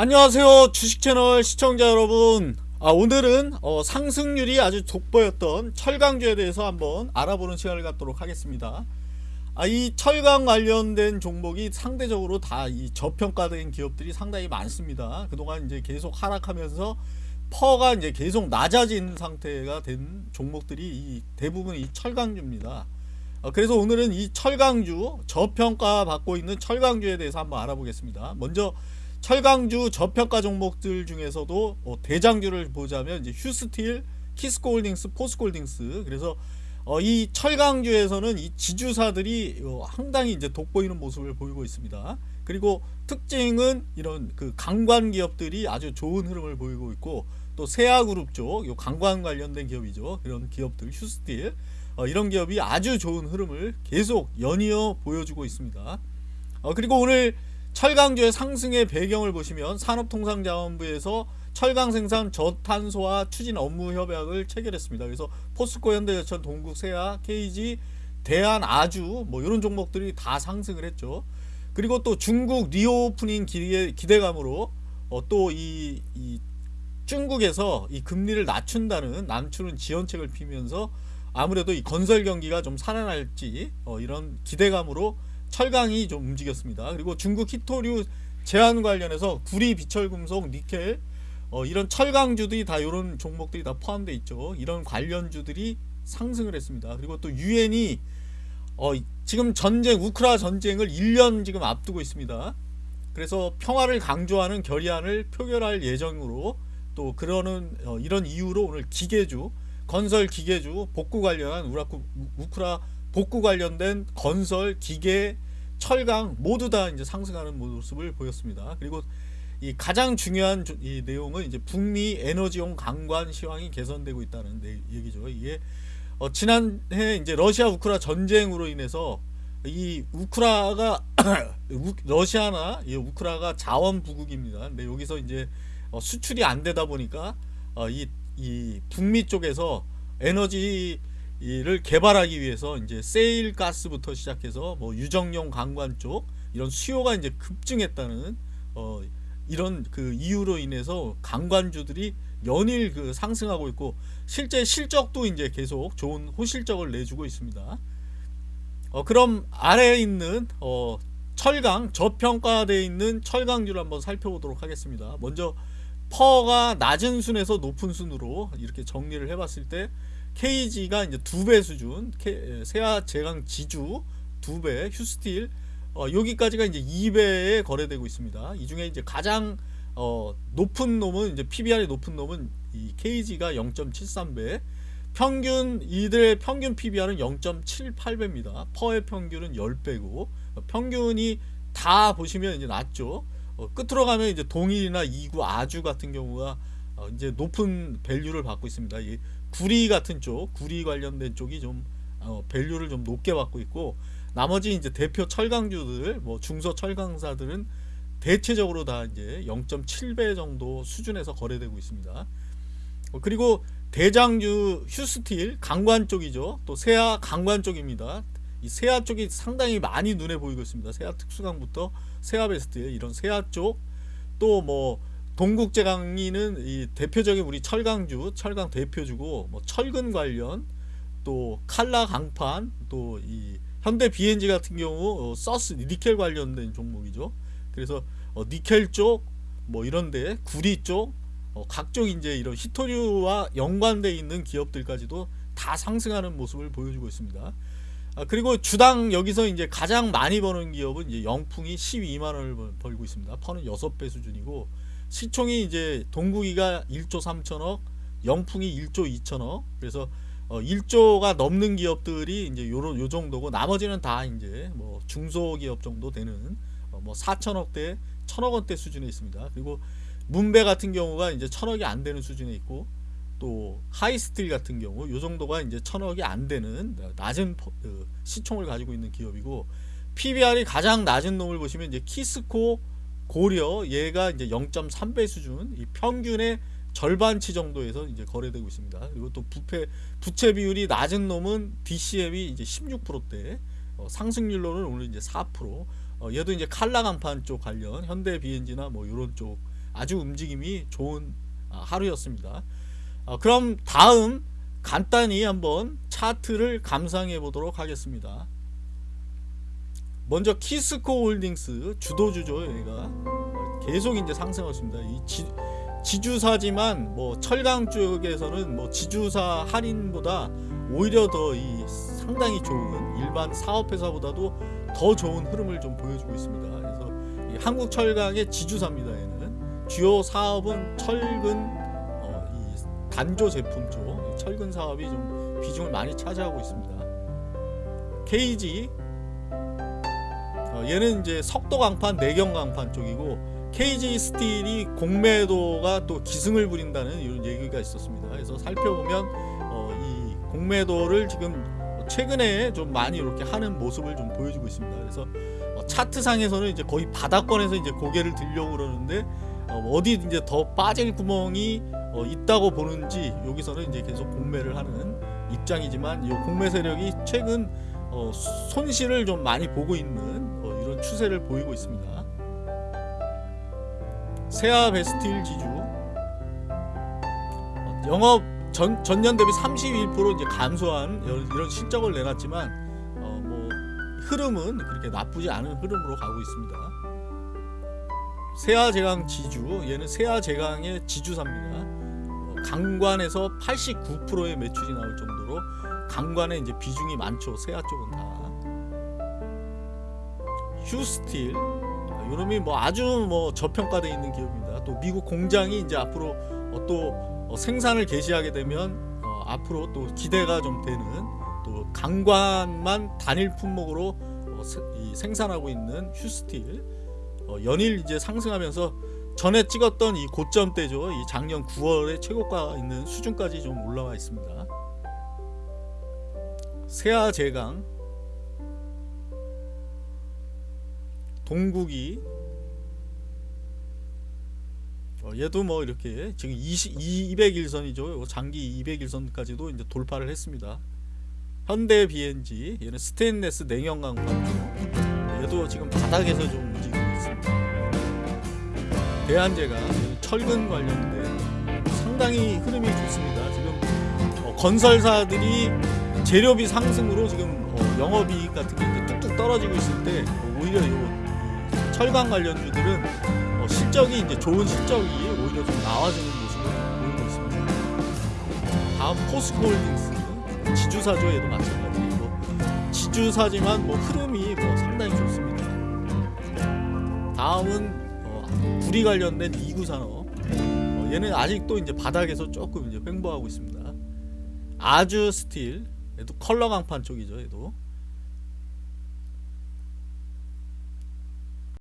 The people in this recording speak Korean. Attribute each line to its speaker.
Speaker 1: 안녕하세요 주식채널 시청자 여러분. 아, 오늘은 어, 상승률이 아주 돋보였던 철강주에 대해서 한번 알아보는 시간을 갖도록 하겠습니다. 아, 이 철강 관련된 종목이 상대적으로 다 이 저평가된 기업들이 상당히 많습니다. 그동안 이제 계속 하락하면서 퍼가 이제 계속 낮아진 상태가 된 종목들이 이 대부분 이 철강주입니다. 어, 그래서 오늘은 이 철강주 저평가 받고 있는 철강주에 대해서 한번 알아보겠습니다. 먼저 철강주 저평가 종목들 중에서도 어, 대장주를 보자면 이제 휴스틸, 키스코홀딩스, 포스코홀딩스 그래서 어, 이 철강주에서는 이 지주사들이 어, 상당히 이제 돋보이는 모습을 보이고 있습니다. 그리고 특징은 이런 그 강관 기업들이 아주 좋은 흐름을 보이고 있고 또 세아그룹 쪽, 요 강관 관련된 기업이죠. 그런 기업들 휴스틸 어, 이런 기업이 아주 좋은 흐름을 계속 연이어 보여주고 있습니다. 어, 그리고 오늘 철강주의 상승의 배경을 보시면 산업통상자원부에서 철강 생산 저탄소화 추진 업무 협약을 체결했습니다. 그래서 포스코 현대제철 동국 세아 KG 대한 아주 뭐 이런 종목들이 다 상승을 했죠. 그리고 또 중국 reopening 기대, 기대감으로 어 또이 이 중국에서 이 금리를 낮춘다는 낮추는 지원책을 피면서 아무래도 이 건설 경기가 좀 살아날지 어 이런 기대감으로 철강이 좀 움직였습니다. 그리고 중국 히토류 제한 관련해서 구리, 비철금속, 니켈 어, 이런 철강주들이 다 이런 종목들이 다 포함되어 있죠. 이런 관련주들이 상승을 했습니다. 그리고 또 유엔이 어, 지금 전쟁 우크라 전쟁을 1년 지금 앞두고 있습니다. 그래서 평화를 강조하는 결의안을 표결할 예정으로 또 그러는 어, 이런 이유로 오늘 기계주 건설 기계주 복구 관련한 우라쿠, 우크라 복구 관련된 건설, 기계, 철강 모두 다 이제 상승하는 모습을 보였습니다. 그리고 이 가장 중요한 이 내용은 이제 북미 에너지용 강관 시황이 개선되고 있다는 얘기죠. 이게 어 지난해 이제 러시아 우크라 전쟁으로 인해서 이 우크라가 러시아나 이 우크라가 자원 부국입니다. 근데 여기서 이제 어 수출이 안 되다 보니까 어이 이 북미 쪽에서 에너지 이를 개발하기 위해서 이제 세일 가스부터 시작해서 뭐 유정용 강관 쪽 이런 수요가 이제 급증했다는 어 이런 그 이유로 인해서 강관주들이 연일 그 상승하고 있고 실제 실적도 이제 계속 좋은 호실적을 내주고 있습니다. 어 그럼 아래에 있는 어 철강 저평가되어 있는 철강주를 한번 살펴보도록 하겠습니다. 먼저 PER가 낮은 순에서 높은 순으로 이렇게 정리를 해봤을 때 KG가 이제 두 배 수준, 세아 제강 지주 두 배, 휴스틸 어, 여기까지가 이제 2배에 거래되고 있습니다. 이 중에 이제 가장 어, 높은 놈은 이제 PBR이 높은 놈은 이 KG가 0.73배, 평균 이들의 평균 PBR은 0.78배입니다. 퍼의 평균은 10배고 평균이 다 보시면 이제 낮죠. 어, 끝으로 가면 이제 동일이나 이구, 아주 같은 경우가 어, 이제 높은 value를 받고 있습니다. 이 구리 같은 쪽, 구리 관련된 쪽이 좀 어, value를 좀 높게 받고 있고 나머지 이제 대표 철강주들, 뭐 중소 철강사들은 대체적으로 다 이제 0.7배 정도 수준에서 거래되고 있습니다. 어, 그리고 대장주 휴스틸 강관 쪽이죠. 또 세아 강관 쪽입니다. 이 세아 쪽이 상당히 많이 눈에 보이고 있습니다. 세아 특수강부터 세아 베스트 이런 세아 쪽 또 뭐 동국제 강리는 이 대표적인 우리 철강주 철강 대표주고 뭐 철근 관련 또 칼라 강판 또 이 현대 BNG 같은 경우 어, 서스 니켈 관련된 종목이죠. 그래서 어, 니켈 쪽 뭐 이런데 구리 쪽 어, 각종 이제 이런 히토류와 연관돼 있는 기업들까지도 다 상승하는 모습을 보여주고 있습니다. 아, 그리고 주당 여기서 이제 가장 많이 버는 기업은 이제 영풍이 12만 원을 벌고 있습니다. 퍼는 6배 수준이고 시총이 이제 동국이가 1조 3천억, 영풍이 1조 2천억. 그래서 어 1조가 넘는 기업들이 이제 요런 요 정도고 나머지는 다 이제 뭐 중소기업 정도 되는 어뭐 4천억대, 1천억 원대 수준에 있습니다. 그리고 문배 같은 경우가 이제 천억이 안 되는 수준에 있고 또 하이스틸 같은 경우 요 정도가 이제 천억이 안 되는 낮은 그 시총을 가지고 있는 기업이고 PBR이 가장 낮은 놈을 보시면 이제 키스코 고려 얘가 이제 0.3배 수준 이 평균의 절반치 정도에서 이제 거래되고 있습니다. 그리고 또 부패 부채 비율이 낮은 놈은 DCM이 이제 16%대 어, 상승률로는 오늘 이제 4% 어, 얘도 이제 칼라 강판 쪽 관련 현대 BNG나 뭐 이런 쪽 아주 움직임이 좋은 아, 하루였습니다. 어, 그럼 다음 간단히 한번 차트를 감상해 보도록 하겠습니다. 먼저 키스코 홀딩스 주도주죠 여기가 계속 이제 상승하고 있습니다. 이 지, 지주사지만 뭐 철강 쪽에서는 뭐 지주사 할인보다 오히려 더 이 상당히 좋은 일반 사업회사보다도 더 좋은 흐름을 좀 보여주고 있습니다. 그래서 이 한국 철강의 지주사입니다. 얘는 주요 사업은 철근 어, 이 단조 제품 쪽 철근 사업이 좀 비중을 많이 차지하고 있습니다. KG 어, 얘는 이제 석도 강판, 내경 강판 쪽이고 KG 스틸이 공매도가 또 기승을 부린다는 이런 얘기가 있었습니다. 그래서 살펴보면 어, 이 공매도를 지금 최근에 좀 많이 이렇게 하는 모습을 좀 보여주고 있습니다. 그래서 어, 차트상에서는 이제 거의 바닥권에서 이제 고개를 들려고 그러는데 어, 어디 이제 더 빠질 구멍이 어, 있다고 보는지 여기서는 이제 계속 공매를 하는 입장이지만 이 공매 세력이 최근 어, 손실을 좀 많이 보고 있는 어, 이런 추세를 보이고 있습니다. 세아 베스틸 지주 어, 영업 전, 전년 대비 31% 이제 감소한 이런, 이런 실적을 내놨지만 어, 뭐 흐름은 그렇게 나쁘지 않은 흐름으로 가고 있습니다. 세아제강 지주 얘는 세아제강의 지주사입니다. 어, 강관에서 89%의 매출이 나올 정도로 강관에 이제 비중이 많죠. 세아 쪽은 다. 휴스틸 아, 요놈이 뭐 아주 뭐 저평가되어 있는 기업입니다. 또 미국 공장이 이제 앞으로 어, 또 어, 생산을 개시하게 되면 어, 앞으로 또 기대가 좀 되는 또 강관만 단일 품목으로 생산하고 있는 휴스틸 어, 연일 이제 상승하면서 전에 찍었던 이 고점대죠. 이 작년 9월에 최고가 있는 수준까지 좀 올라와 있습니다. 세아 제강 동국이 어, 얘도 뭐 이렇게 지금 20, 200일선이죠. 장기 200일선까지도 이제 돌파를 했습니다. 현대 BNG 얘는 스테인레스 강판죠. 얘도 지금 바닥에서 좀 움직이고 있습니다. 대한제가 철근 관련된 상당히 흐름이 좋습니다. 지금 어, 건설사들이 재료비 상승으로 지금 어, 영업이익 같은 게 뚝뚝 떨어지고 있을 때 어, 오히려 요 철강 관련주들은 어, 실적이 이제 좋은 실적이 오히려 좀 나와주는 모습을 좀 보이고 있습니다. 다음 포스코홀딩스 지주사죠 얘도 마찬가지고 지주사지만 뭐 흐름이 뭐 상당히 좋습니다. 다음은 어, 구리 관련된 이구 산업. 어, 얘는 아직도 이제 바닥에서 조금 이제 횡보하고 있습니다. 아주 스틸. 얘도 컬러 강판 쪽이죠 얘도